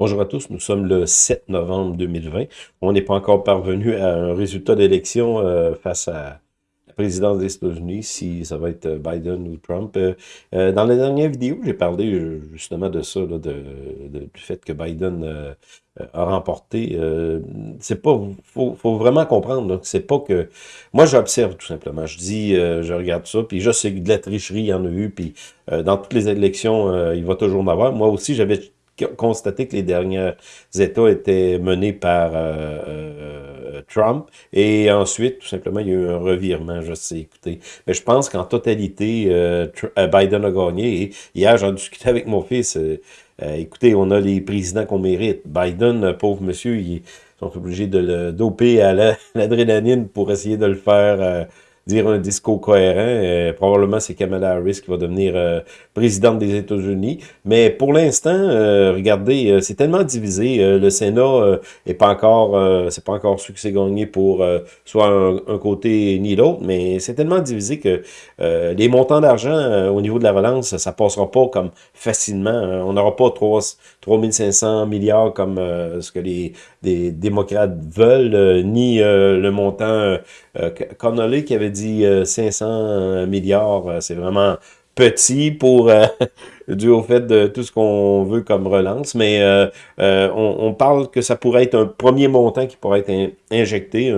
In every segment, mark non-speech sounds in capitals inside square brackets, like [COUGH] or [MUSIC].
Bonjour à tous, nous sommes le 7 novembre 2020. On n'est pas encore parvenu à un résultat d'élection euh, face à la présidence des États-Unis, si ça va être euh, Biden ou Trump. Euh, dans la dernière vidéo, j'ai parlé justement de ça, de, du fait que Biden a remporté. c'est pas, faut, vraiment comprendre, c'est pas que... Moi, j'observe tout simplement. Je dis, je regarde ça, puis je sais que de la tricherie, il y en a eu, puis dans toutes les élections, il va toujours en avoir. Moi aussi, j'avais constaté que les derniers États étaient menés par euh, euh, Trump. Et ensuite, tout simplement, il y a eu un revirement, je sais, écoutez. Mais je pense qu'en totalité, euh, Biden a gagné. Hier, j'en discutais avec mon fils. écoutez, on a les présidents qu'on mérite. Biden, pauvre monsieur, ils sont obligés de le doper à [LAUGHS] l'adrénaline pour essayer de le faire dire un discours cohérent. Euh, probablement, c'est Kamala Harris qui va devenir euh, présidente des États-Unis. Mais pour l'instant, euh, regardez, c'est tellement divisé. le Sénat est pas encore, c'est pas encore su que c'est gagné pour soit un, côté ni l'autre, mais c'est tellement divisé que les montants d'argent au niveau de la relance, ça passera pas comme facilement. On n'aura pas 3, 3500 milliards comme ce que les, démocrates veulent, ni le montant Connolly qui avait dit 500 euh, milliards, euh, c'est vraiment petit pour euh, [LAUGHS] dû au fait de tout ce qu'on veut comme relance, mais on, parle que ça pourrait être un premier montant qui pourrait être injecté,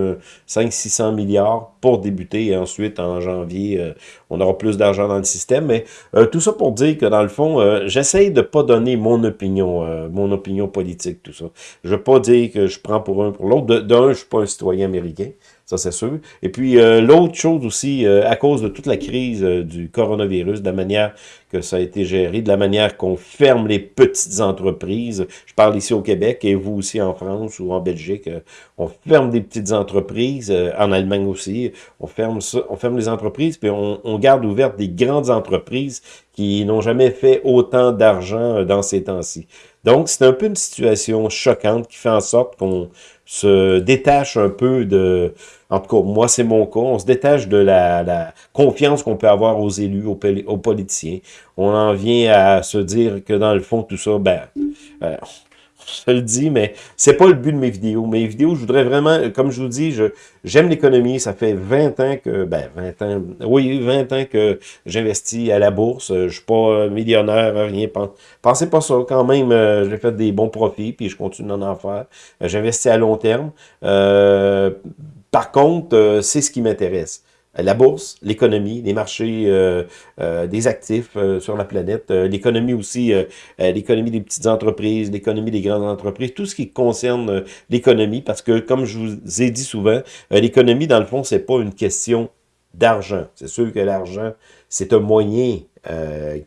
500-600 milliards pour débuter, et ensuite en janvier, on aura plus d'argent dans le système, mais tout ça pour dire que dans le fond, j'essaye de pas donner mon opinion, mon opinion politique, tout ça. Je veux pas dire que je prends pour un pour l'autre, d'un, je suis pas un citoyen américain, ça c'est sûr. Et puis euh, l'autre chose aussi, euh, à cause de toute la crise euh, du coronavirus, de la manière que ça a été géré, de la manière qu'on ferme les petites entreprises, je parle ici au Québec et vous aussi en France ou en Belgique, on ferme des petites entreprises, en Allemagne aussi, on ferme ça, on ferme les entreprises, puis on, on garde ouvertes des grandes entreprises qui n'ont jamais fait autant d'argent dans ces temps-ci. Donc, c'est un peu une situation choquante qui fait en sorte qu'on se détache un peu de, en tout cas, moi c'est mon cas, on se détache de la, confiance qu'on peut avoir aux élus, aux, aux, politiciens. On en vient à se dire que dans le fond, tout ça, ben, euh, je le dis, mais c'est pas le but de mes vidéos. Mes vidéos, je voudrais vraiment, comme je vous dis, j'aime l'économie. Ça fait 20 ans que, ben, 20 ans, oui, 20 ans que j'investis à la bourse. Je suis pas millionnaire, rien. Pensez pas ça. Quand même, euh, j'ai fait des bons profits, puis je continue d'en en faire. Euh, j'investis à long terme. Euh, par contre, c'est ce qui m'intéresse la bourse, l'économie, les marchés euh, euh, des actifs euh, sur la planète, l'économie aussi, l'économie des petites entreprises, l'économie des grandes entreprises, tout ce qui concerne l'économie, parce que comme je vous ai dit souvent, l'économie, dans le fond, c'est pas une question d'argent. C'est sûr que l'argent, c'est un moyen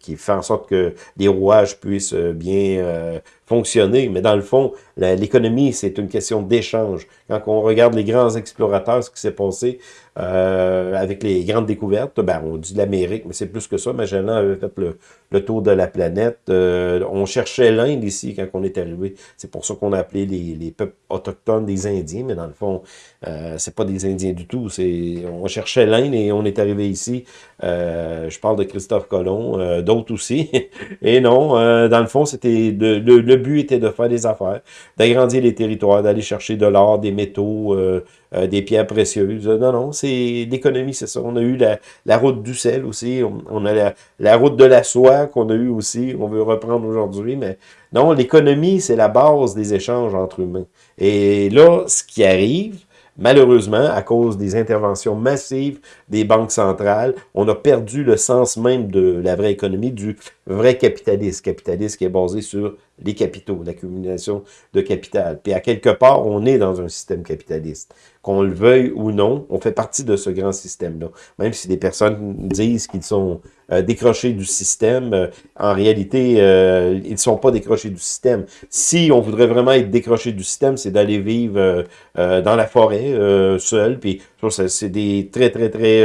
qui fait en sorte que les rouages puissent bien fonctionner. Mais dans le fond, l'économie, c'est une question d'échange. Quand on regarde les grands explorateurs, ce qui s'est passé euh, avec les grandes découvertes, ben, on dit l'Amérique, mais c'est plus que ça. Magellan avait fait le, le tour de la planète. Euh, on cherchait l'Inde ici quand on est arrivé. C'est pour ça qu'on a appelé les, les, peuples autochtones des Indiens, mais dans le fond, euh, c'est pas des Indiens du tout. C'est On cherchait l'Inde et on est arrivé ici. Euh, je parle de Christophe Colomb, euh, d'autres aussi. [LAUGHS] et non, dans le fond, c'était le, le, but était de faire des affaires, d'agrandir les territoires, d'aller chercher de l'or, des métaux, euh, des pierres précieuses. Non, non, c'est l'économie, c'est ça. On a eu la, la route du sel aussi, on, a la, la, route de la soie qu'on a eu aussi, on veut reprendre aujourd'hui, mais non, l'économie, c'est la base des échanges entre humains. Et là, ce qui arrive, Malheureusement, à cause des interventions massives des banques centrales, on a perdu le sens même de la vraie économie, du vrai capitalisme. Capitalisme qui est basé sur les capitaux, l'accumulation de capital. Puis à quelque part, on est dans un système capitaliste. Qu'on le veuille ou non, on fait partie de ce grand système-là. Même si des personnes disent qu'ils sont euh, décrochés du système, euh, en réalité, euh, ils ne sont pas décrochés du système. Si on voudrait vraiment être décroché du système, c'est d'aller vivre dans la forêt, seul, puis c'est des très, très, très...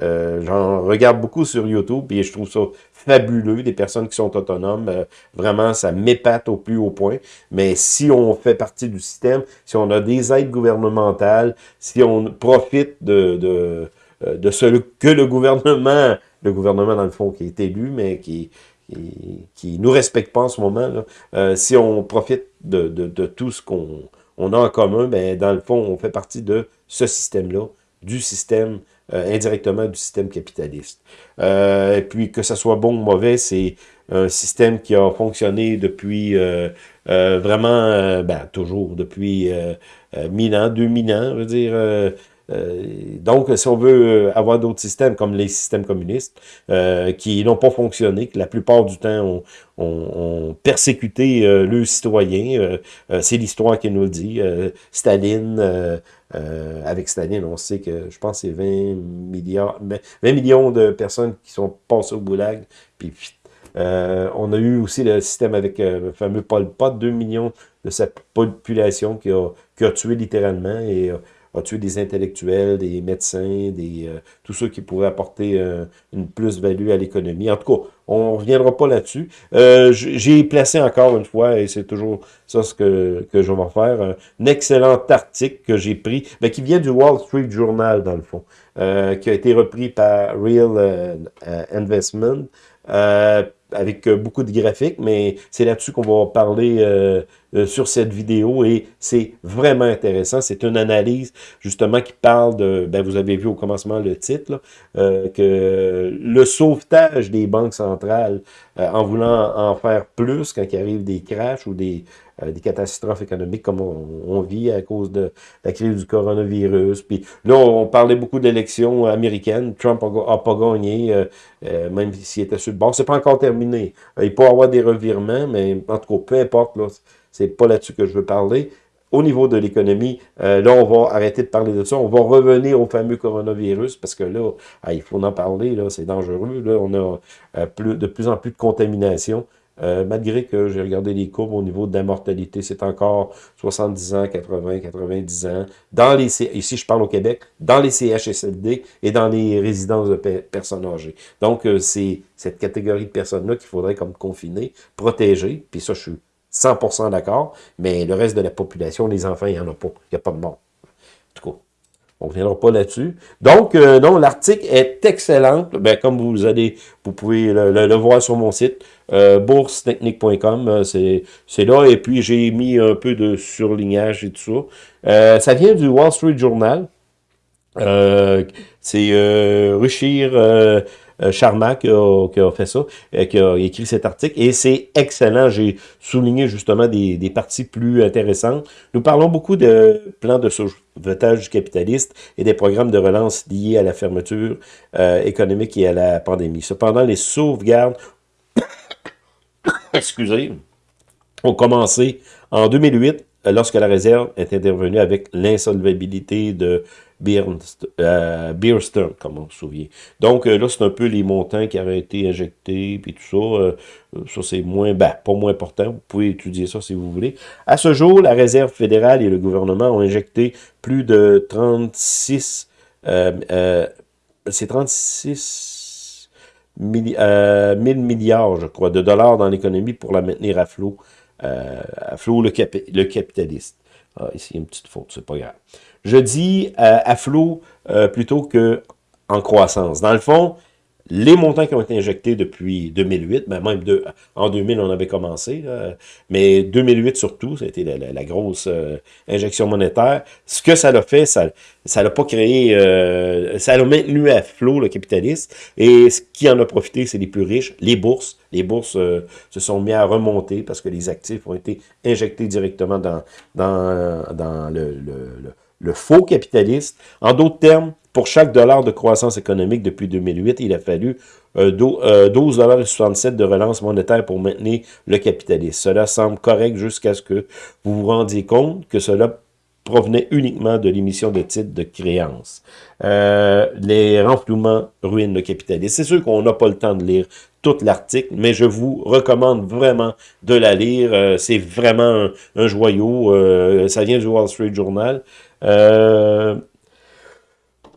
J'en regarde beaucoup sur YouTube, puis je trouve ça fabuleux, des personnes qui sont autonomes. Euh, vraiment, ça m'épate au plus haut point. Mais si on fait partie du système, si on a des aides gouvernementales, si on profite de, de, euh, de ce que le gouvernement, le gouvernement dans le fond qui est élu, mais qui qui nous respectent pas en ce moment. Si on profite de, de, de tout ce qu'on on a en commun, ben, dans le fond, on fait partie de ce système-là, du système, indirectement du système capitaliste. et puis, que ça soit bon ou mauvais, c'est un système qui a fonctionné depuis euh, euh, vraiment, euh, ben, toujours depuis 1000 ans, 2000 ans, je veux dire. Donc, si on veut avoir d'autres systèmes comme les systèmes communistes, qui n'ont pas fonctionné, que la plupart du temps ont, persécuté le citoyen, c'est l'histoire qui nous le dit. Staline, avec Staline, on sait que, je pense, c'est 20 milliards, 20 millions de personnes qui sont passées au goulag, puis euh, on a eu aussi le système avec euh, le fameux Pol Pot, 2 millions de sa population qui a, qui a tué littéralement et a tué des intellectuels, des médecins, des euh, tous ceux qui pourraient apporter une plus-value à l'économie. En tout cas, on ne reviendra pas là-dessus. J'ai placé encore une fois, et c'est toujours ça ce que, que je vais faire, un excellent article que j'ai pris, mais qui vient du Wall Street Journal, dans le fond, qui a été repris par Real Investment avec euh, beaucoup de graphiques, mais c'est là-dessus qu'on va parler euh, euh, sur cette vidéo et c'est vraiment intéressant. C'est une analyse justement qui parle de, ben vous avez vu au commencement le titre, que le sauvetage des banques centrales en voulant en faire plus quand il arrive des crashs ou des, des catastrophes économiques comme on, vit à cause de la crise du coronavirus. Puis là, on, parlait beaucoup d'élections américaines. Trump n'a pas gagné, même s'il était sur le bord. C'est pas encore terminé il peut y avoir des revirements, mais en tout cas, peu importe, c'est pas là-dessus que je veux parler. Au niveau de l'économie, euh, là, on va arrêter de parler de ça. On va revenir au fameux coronavirus, parce que là, il faut en parler, là, c'est dangereux. Là, on a euh, de plus en plus de contamination. Euh, malgré que j'ai regardé les courbes au niveau de la mortalité, c'est encore 70 ans, 80, 90 ans. Dans les ici, je parle au Québec, dans les CHSLD et dans les résidences de personnes âgées. Donc, c'est cette catégorie de personnes-là qu'il faudrait comme confiner, protéger, puis ça, je suis 100% d'accord, mais le reste de la population, les enfants, il n'y en a pas. Il n'y a pas de mort. En tout cas, on ne reviendra pas là-dessus. Donc, euh, non, l'article est excellent. Ben, comme vous allez, vous pouvez le, voir sur mon site, euh, boursetechnique.com, euh, c'est là. Et puis, j'ai mis un peu de surlignage et tout ça. Ça vient du Wall Street Journal. c'est Ruchir Charma qui a, fait ça, euh, qui a écrit cet article, et c'est excellent. J'ai souligné justement des, parties plus intéressantes. Nous parlons beaucoup de plans de sauvetage capitaliste et des programmes de relance liés à la fermeture euh, économique et à la pandémie. Cependant, les sauvegardes, [COUGHS] excusez, ont commencé en 2008 lorsque la réserve est intervenue avec l'insolvabilité de euh, comme on se souvient. Donc euh, là, c'est un peu les montants qui avaient été injectés, puis tout ça. Euh, ça, c'est moins, ben, pas moins important. Vous pouvez étudier ça si vous voulez. À ce jour, la Réserve fédérale et le gouvernement ont injecté plus de 36... c'est 36 000 milliards, je crois, de dollars dans l'économie pour la maintenir à flot. À flot le, le capitaliste. Ah, ici, une petite faute, c'est pas grave. Je dis euh, à flot euh, plutôt que en croissance. Dans le fond, les montants qui ont été injectés depuis 2008, ben même en 2000, on avait commencé, mais 2008 surtout, ça a été la, grosse euh, injection monétaire. Ce que ça l'a fait, ça ça pas créé, euh, ça l'a maintenu à flot le capitaliste, et ce qui en a profité, c'est les plus riches, les bourses. Les bourses euh, se sont mis à remonter parce que les actifs ont été injectés directement dans, le faux capitaliste. En d'autres termes, pour chaque dollar de croissance économique depuis 2008, il a fallu 12,67 euh, euh, de relance monétaire pour maintenir le capitalisme. Cela semble correct jusqu'à ce que vous vous rendiez compte que cela provenait uniquement de l'émission de titres de créances. Euh, les renflouements ruinent le capitalisme. C'est sûr qu'on n'a pas le temps de lire tout l'article, mais je vous recommande vraiment de la lire. C'est vraiment un, joyau. ça vient du Wall Street Journal.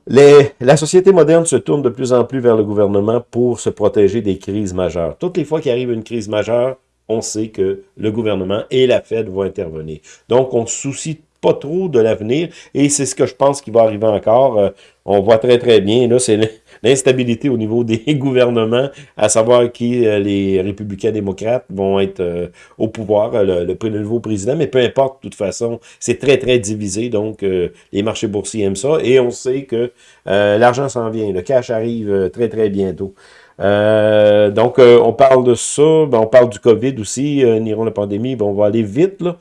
La société moderne se tourne de plus en plus vers le gouvernement pour se protéger des crises majeures. Toutes les fois qu'il arrive une crise majeure, on sait que le gouvernement et la Fed vont intervenir. Donc, on ne se soucie pas trop de l'avenir, et c'est ce que je pense qui va arriver encore. Euh, on voit très très bien, là, c'est l'instabilité au niveau [LAUGHS] des gouvernements, à savoir qui euh, les républicains démocrates vont être euh, au pouvoir, le, le, nouveau président, mais peu importe, de toute façon, c'est très très divisé, donc les marchés boursiers aiment ça, et on sait que l'argent s'en vient, le cash arrive très très bientôt. donc, on parle de ça, ben, on parle du COVID aussi, euh, la pandémie, ben, on va aller vite, là.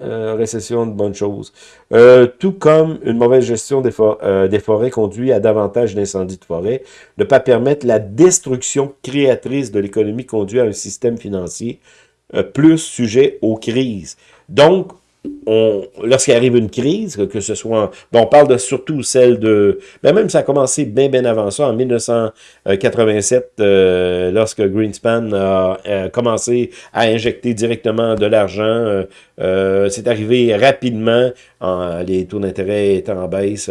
Euh, récession de bonnes choses. Euh, tout comme une mauvaise gestion des, euh, des forêts conduit à davantage d'incendies de forêt, ne pas permettre la destruction créatrice de l'économie conduit à un système financier plus sujet aux crises. Donc, lorsqu'il arrive une crise, que, ce soit... Bon, on parle de surtout celle de... Ben même ça a commencé bien, bien avant ça, en 1987, euh, lorsque Greenspan a, commencé à injecter directement de l'argent. Euh, euh, c'est arrivé rapidement, en, les taux d'intérêt étaient en baisse.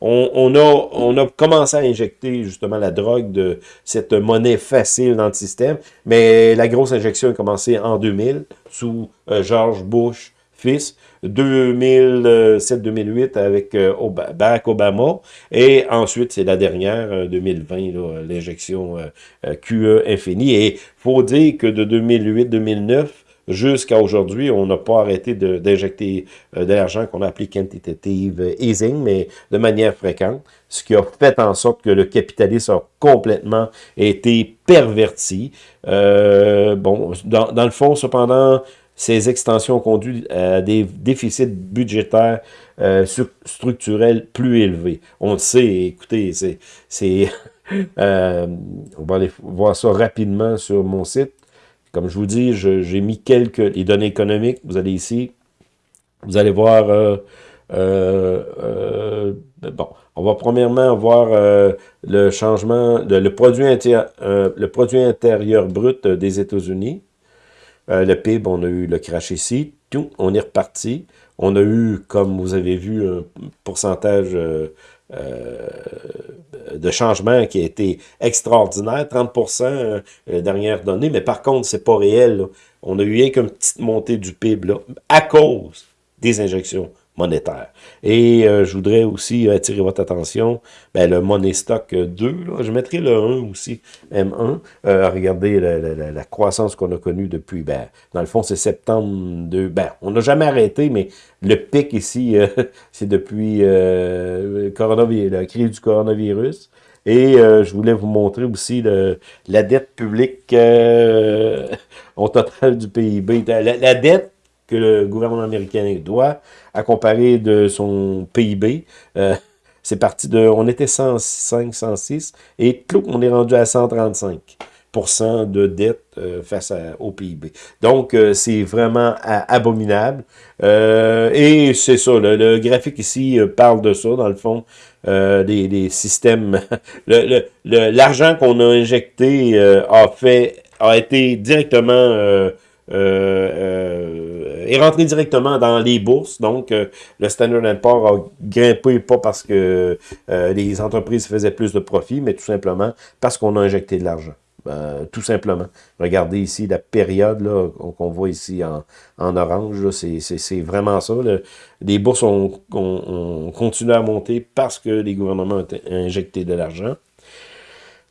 On, a, on a commencé à injecter justement la drogue de cette monnaie facile dans le système, mais la grosse injection a commencé en 2000, sous George Bush, fils, 2007-2008 avec euh, Barack Obama, et ensuite, c'est la dernière, 2020, euh, l'injection euh, QE infinie, et faut dire que de 2008-2009, jusqu'à aujourd'hui, on n'a pas arrêté d'injecter de, l'argent qu'on a appelé quantitative easing, mais de manière fréquente, ce qui a fait en sorte que le capitalisme a complètement été perverti. bon, dans le fond, cependant, ces extensions conduit à des déficits budgétaires euh, structurels plus élevés. On le sait, écoutez, c'est... [LAUGHS] Euh, on va aller voir ça rapidement sur mon site. Comme je vous dis, j'ai mis quelques données économiques. Vous allez ici, vous allez voir... Euh, euh, bon, on va premièrement voir le changement, de, le produit intérieur brut des États-Unis. Euh, le PIB, on a eu le crash ici. Tout, on est reparti. On a eu, comme vous avez vu, un pourcentage euh, euh, de changement qui a été extraordinaire, 30% la dernière donnée, mais par contre, c'est pas réel. On a eu rien qu'une petite montée du PIB là, à cause des injections monétaire. Et euh, je voudrais aussi attirer votre attention, ben, le Money Stock 2, là, je mettrai le 1 aussi, M1. Euh, regardez la, croissance qu'on a connue depuis, ben, dans le fond, c'est septembre 2. Ben, on n'a jamais arrêté, mais le pic ici, euh, [LAUGHS] c'est depuis euh, la crise du coronavirus. Et je voulais vous montrer aussi le, la dette publique [LAUGHS] au total du PIB. la dette que le gouvernement américain doit, à comparer de son PIB. Euh, [LAUGHS] c'est parti de, on était 105, 106, et clou, on est rendu à 135% de dette euh, face au PIB. Donc, euh, c'est vraiment abominable. et c'est ça, le, graphique ici parle de ça, dans le fond, des, des, systèmes. [LAUGHS] L'argent le, qu'on a injecté a fait a été directement euh, euh, est rentré directement dans les bourses. Donc, euh, le Standard Poor's a grimpé pas parce que les entreprises faisaient plus de profit, mais tout simplement parce qu'on a injecté de l'argent. tout simplement. Regardez ici la période qu'on voit ici en, en orange. C'est vraiment ça. Les bourses ont, ont, continué à monter parce que les gouvernements ont injecté de l'argent.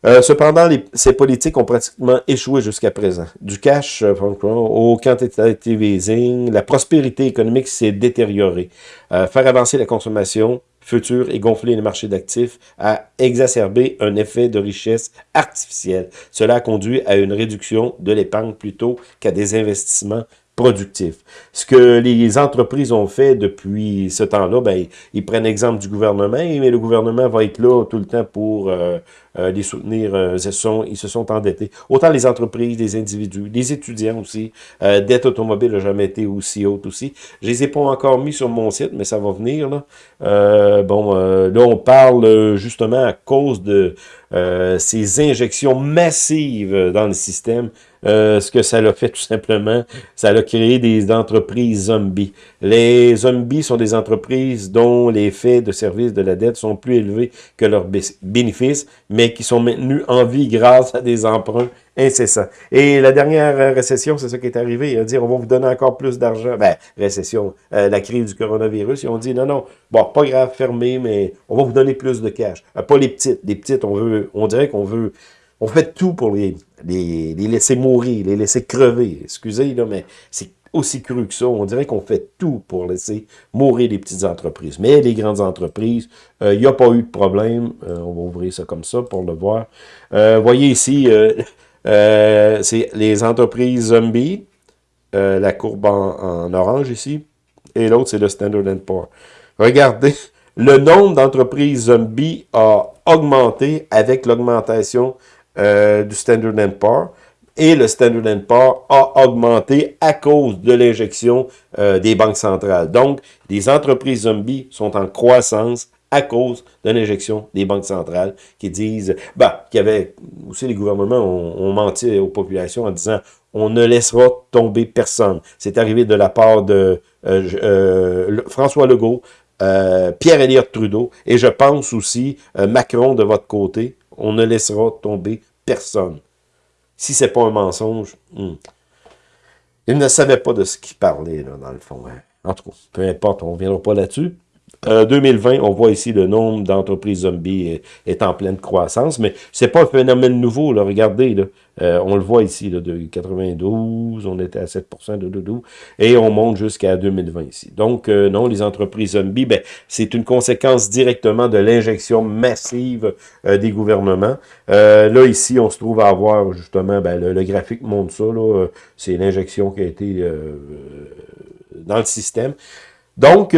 Euh, cependant, ces politiques ont pratiquement échoué jusqu'à présent. Du cash euh, au quantitative la prospérité économique s'est détériorée. Euh, faire avancer la consommation future et gonfler les marchés d'actifs a exacerbé un effet de richesse artificielle. Cela a conduit à une réduction de l'épargne plutôt qu'à des investissements productif. Ce que les entreprises ont fait depuis ce temps-là, ben, ils prennent exemple du gouvernement, mais le gouvernement va être là tout le temps pour euh, euh, les soutenir. Euh, ils, se sont, ils se sont endettés. Autant les entreprises, les individus, les étudiants aussi. dette automobile n'a jamais été aussi haute aussi. Je les ai pas encore mis sur mon site, mais ça va venir. Là. bon, là, on parle justement à cause de ces injections massives dans le système euh, ce que ça l'a fait tout simplement, ça a créé des entreprises zombies. Les zombies sont des entreprises dont les faits de service de la dette sont plus élevés que leurs bénéfices, mais qui sont maintenus en vie grâce à des emprunts incessant. Et la dernière récession, c'est ça qui est arrivé. Il a dit, on va vous donner encore plus d'argent. Ben, récession, euh, la crise du coronavirus. Ils ont dit, non, non, pas grave, fermé, mais on va vous donner plus de cash. Euh, pas les petites. Les petites, on veut, on dirait qu'on veut, on fait tout pour les, les, laisser mourir, les laisser crever. Excusez, là, mais c'est aussi cru que ça. On dirait qu'on fait tout pour laisser mourir les petites entreprises. Mais les grandes entreprises, il euh, n'y a pas eu de problème. Euh, on va ouvrir ça comme ça pour le voir. Euh, voyez ici, [LAUGHS] c'est les entreprises zombies. la courbe en, orange ici. Et l'autre, c'est le Standard Poor's. Regardez, [LAUGHS] le nombre d'entreprises zombies a augmenté avec l'augmentation du Standard Poor's et le Standard Poor's a augmenté à cause de l'injection euh, des banques centrales. Donc, les entreprises zombies sont en croissance à cause de l'injection des banques centrales qui disent, bah, qu'il y avait, aussi les gouvernements ont, menti aux populations en disant, on ne laissera tomber personne. C'est arrivé de la part de euh, euh, François Legault, Pierre Elliott Trudeau, et je pense aussi Macron de votre côté, on ne laissera tomber personne. Si c'est pas un mensonge, hmm. il ne savait pas de ce qu'il parlait, là, dans le fond. Hein. En tout cas, peu importe, on ne reviendra pas là-dessus. 2020, euh, on voit ici le nombre d'entreprises zombies est, en pleine croissance, mais c'est pas un phénomène nouveau, là, regardez, là, euh, on le voit ici, là, de 92, on était à 7% de doudou, et on monte jusqu'à 2020 ici. Donc, euh, non, les entreprises zombies, ben, c'est une conséquence directement de l'injection massive des gouvernements. là, ici, on se trouve à avoir, justement, ben, le, le, graphique montre ça, c'est l'injection qui a été dans le système. Donc,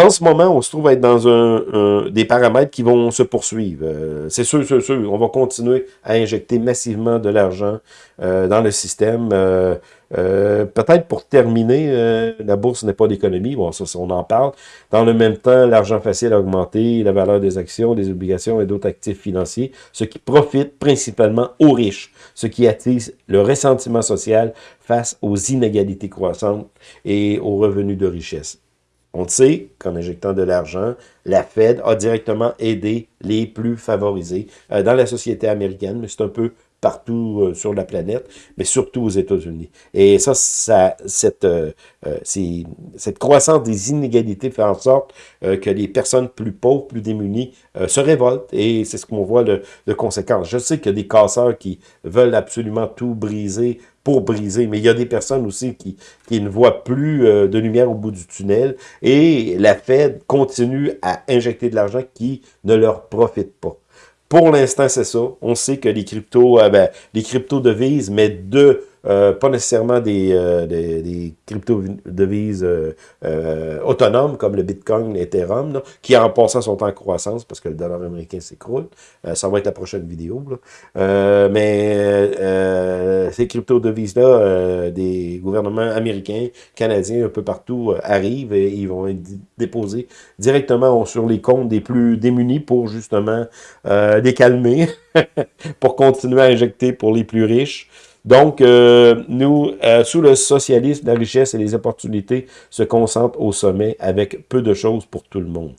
en ce moment, on se trouve à être dans des paramètres qui vont se poursuivre. Euh, c'est sûr, c'est sûr, on va continuer à injecter massivement de l'argent euh, dans le système. Euh, peut-être pour terminer, la bourse n'est pas l'économie, bon, ça, on en parle. Dans le même temps, l'argent facile a augmenté, la valeur des actions, des obligations et d'autres actifs financiers, ce qui profite principalement aux riches, ce qui attise le ressentiment social face aux inégalités croissantes et aux revenus de richesse. On sait qu'en injectant de l'argent, la Fed a directement aidé les plus favorisés euh, dans la société américaine, mais c'est un peu partout euh, sur la planète, mais surtout aux États-Unis. Et ça, ça cette, euh, cette croissance des inégalités fait en sorte que les personnes plus pauvres, plus démunies, se révoltent. Et c'est ce qu'on voit de, de conséquence. Je sais qu'il y a des casseurs qui veulent absolument tout briser pour briser. Mais il y a des personnes aussi qui, qui ne voient plus euh, de lumière au bout du tunnel et la Fed continue à injecter de l'argent qui ne leur profite pas. Pour l'instant, c'est ça. On sait que les cryptos, euh, ben, les crypto-devises, mais de euh, pas nécessairement des, euh, des, des crypto-devises euh, autonomes comme le Bitcoin, l'Ethereum, qui en passant sont en croissance parce que le dollar américain s'écroule. ça va être la prochaine vidéo. mais ces crypto-devises-là, des gouvernements américains, canadiens, un peu partout, arrivent et ils vont être déposés directement sur les comptes des plus démunis pour justement les calmer, [LAUGHS] pour continuer à injecter pour les plus riches. Donc, euh, nous, euh, sous le socialisme, la richesse et les opportunités se concentrent au sommet avec peu de choses pour tout le monde.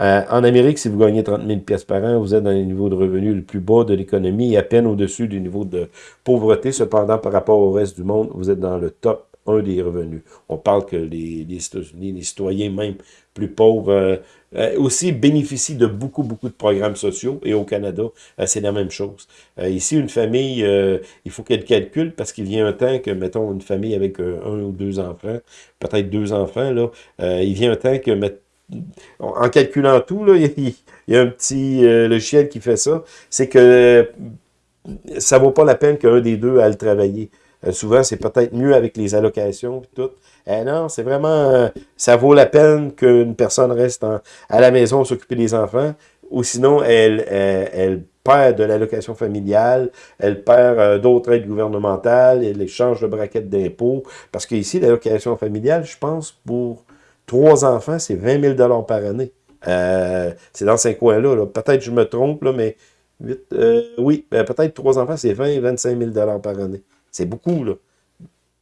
Euh, en Amérique, si vous gagnez 30 000 pièces par an, vous êtes dans les niveaux de revenus le plus bas de l'économie et à peine au-dessus du niveau de pauvreté. Cependant, par rapport au reste du monde, vous êtes dans le top 1 des revenus. On parle que les, les les citoyens même plus pauvres, euh, aussi bénéficient de beaucoup, beaucoup de programmes sociaux. Et au Canada, euh, c'est la même chose. Euh, ici, une famille, il faut qu'elle calcule parce qu'il vient un temps que, mettons, une famille avec un ou deux enfants, peut-être deux enfants, là, il vient un temps que, en calculant tout, là, [LAUGHS] il, y a un petit logiciel qui fait ça, c'est que ça vaut pas la peine qu'un des deux aille travailler. Souvent, c'est peut-être mieux avec les allocations et tout. Eh non, c'est vraiment, euh, ça vaut la peine qu'une personne reste à la maison s'occuper des enfants, ou sinon elle, elle, perd de l'allocation familiale, elle perd euh, d'autres aides gouvernementales, elle change de braquette d'impôts, parce qu'ici, l'allocation familiale, je pense, pour trois enfants, c'est 20 000 par année. Euh, c'est dans ces coins-là. -là, peut être je me trompe, mais oui, ben, peut-être trois enfants, c'est 20 25 000 par année. C'est beaucoup, là.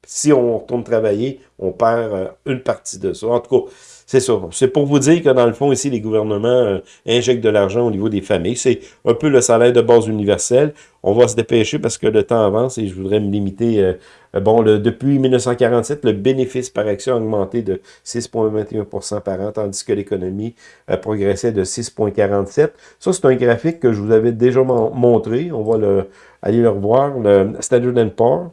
si on retourne travailler, on perd une partie de ça. En tout cas, c'est ça. C'est pour vous dire que dans le fond, ici, les gouvernements euh, injectent de l'argent au niveau des familles. C'est un peu le salaire de base universel. On va se dépêcher parce que le temps avance et je voudrais me limiter. Euh, euh, bon, le, depuis 1947, le bénéfice par action a augmenté de 6,21% par an, tandis que l'économie progressait de 6,47 Ça, c'est un graphique que je vous avais déjà montré. On va le, aller le revoir. Le Standard Poor's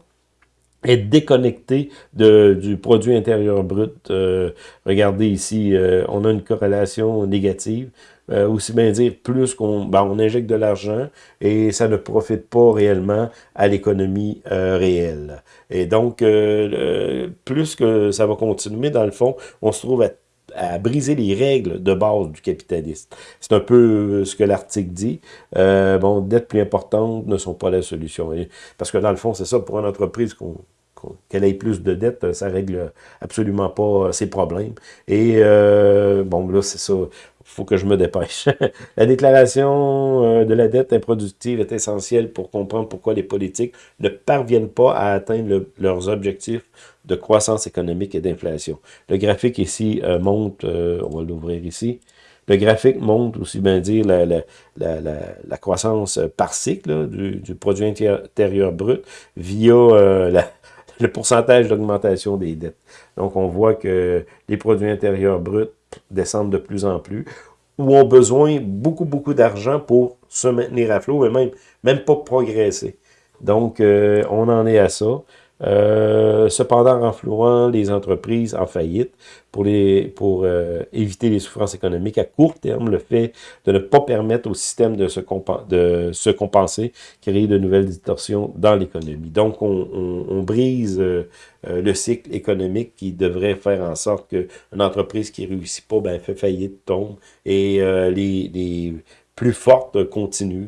est déconnecté de, du produit intérieur brut. Euh, regardez ici, euh, on a une corrélation négative. Euh, aussi bien dire, plus qu'on ben, on injecte de l'argent et ça ne profite pas réellement à l'économie réelle. Et donc, plus que ça va continuer, dans le fond, on se trouve à à briser les règles de base du capitalisme. C'est un peu ce que l'article dit. Euh, bon, dettes plus importantes ne sont pas la solution. Parce que dans le fond, c'est ça, pour une entreprise qu'elle ait plus de dettes, ça règle absolument pas ses problèmes. Et euh, bon, là, c'est ça. Faut que je me dépêche. [LAUGHS] la déclaration euh, de la dette improductive est essentielle pour comprendre pourquoi les politiques ne parviennent pas à atteindre leurs objectifs de croissance économique et d'inflation. Le graphique ici euh, montre, on va l'ouvrir ici, le graphique montre aussi bien dire la, croissance par cycle du, du, produit intérieur brut via la, [LAUGHS] le pourcentage d'augmentation des dettes. Donc, on voit que les produits intérieurs bruts descendent de plus en plus, ou ont besoin beaucoup, beaucoup d'argent pour se maintenir à flot, et même, même pas progresser. Donc, euh, on en est à ça. Euh, cependant renflouant les entreprises en faillite pour, les, pour euh, éviter les souffrances économiques à court terme, le fait de ne pas permettre au système de se, de se compenser crée de nouvelles distorsions dans l'économie. Donc, on, on, brise euh, le cycle économique qui devrait faire en sorte qu'une entreprise qui réussit pas, ben, fait faillite, tombe, et les, les plus forte continue.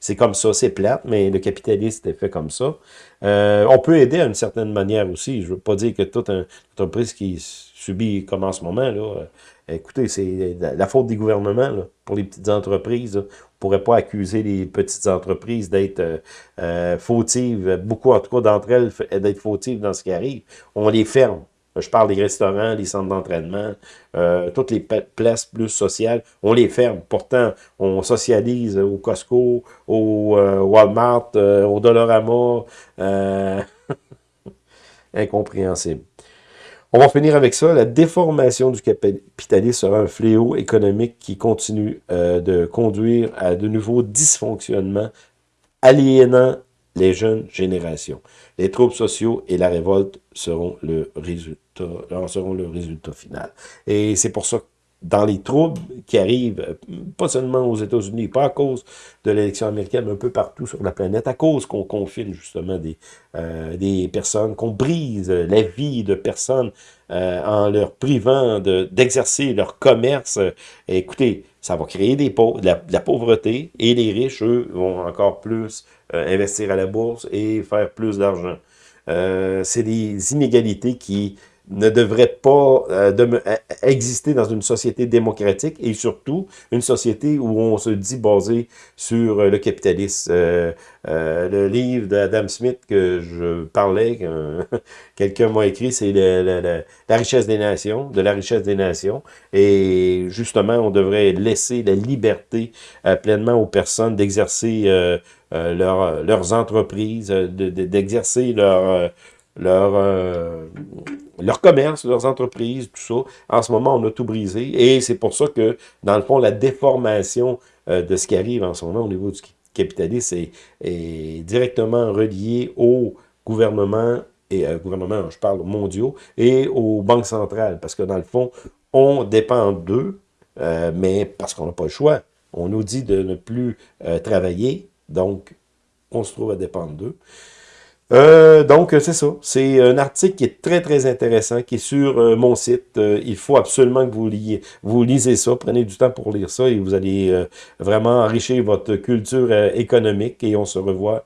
C'est comme ça, c'est plate, mais le capitalisme est fait comme ça. Euh, on peut aider d'une certaine manière aussi. Je veux pas dire que toute une entreprise qui subit comme en ce moment, là, euh, écoutez, c'est la faute des gouvernements pour les petites entreprises. On ne pourrait pas accuser les petites entreprises d'être euh, fautives, beaucoup en tout cas d'entre elles d'être fautives dans ce qui arrive. On les ferme. Je parle des restaurants, des centres d'entraînement, euh, toutes les places plus sociales, on les ferme. Pourtant, on socialise au Costco, au euh, Walmart, euh, au Dollarama. [LAUGHS] incompréhensible. On va finir avec ça. La déformation du capitalisme sera un fléau économique qui continue de conduire à de nouveaux dysfonctionnements aliénant les jeunes générations. Les troubles sociaux et la révolte seront le résultat, seront le résultat final. Et c'est pour ça que dans les troubles qui arrivent, pas seulement aux États-Unis, pas à cause de l'élection américaine, mais un peu partout sur la planète, à cause qu'on confine justement des, euh, des personnes, qu'on brise la vie de personnes euh, en leur privant d'exercer leur commerce. écoutez, ça va créer des de, la, pauvreté, et les riches, eux, vont encore plus euh, investir à la bourse et faire plus d'argent. Euh, c'est des inégalités qui ne devraient pas euh, de, exister dans une société démocratique et surtout une société où on se dit basé sur le capitalisme. le livre d'Adam Smith que je parlais, que [LAUGHS] quelqu'un m'a écrit, c'est la richesse des nations, de la richesse des nations. Et justement, on devrait laisser la liberté pleinement aux personnes d'exercer euh, leur, leurs entreprises, euh, d'exercer euh, leur, leur commerce, leurs entreprises, tout ça. En ce moment, on a tout brisé. Et c'est pour ça que, dans le fond, la déformation de ce qui arrive en ce moment au niveau du capitalisme est, directement reliée au gouvernement, et euh, gouvernement, je parle mondiaux, et aux banques centrales. Parce que, dans le fond, on dépend d'eux, mais parce qu'on n'a pas le choix. On nous dit de ne plus travailler, donc, on se trouve à dépendre d'eux. Euh, donc, c'est ça. C'est un article qui est très, très intéressant, qui est sur euh, mon site. Euh, il faut absolument que vous, liez, vous lisez ça. Prenez du temps pour lire ça et vous allez vraiment enrichir votre culture économique. Et on se revoit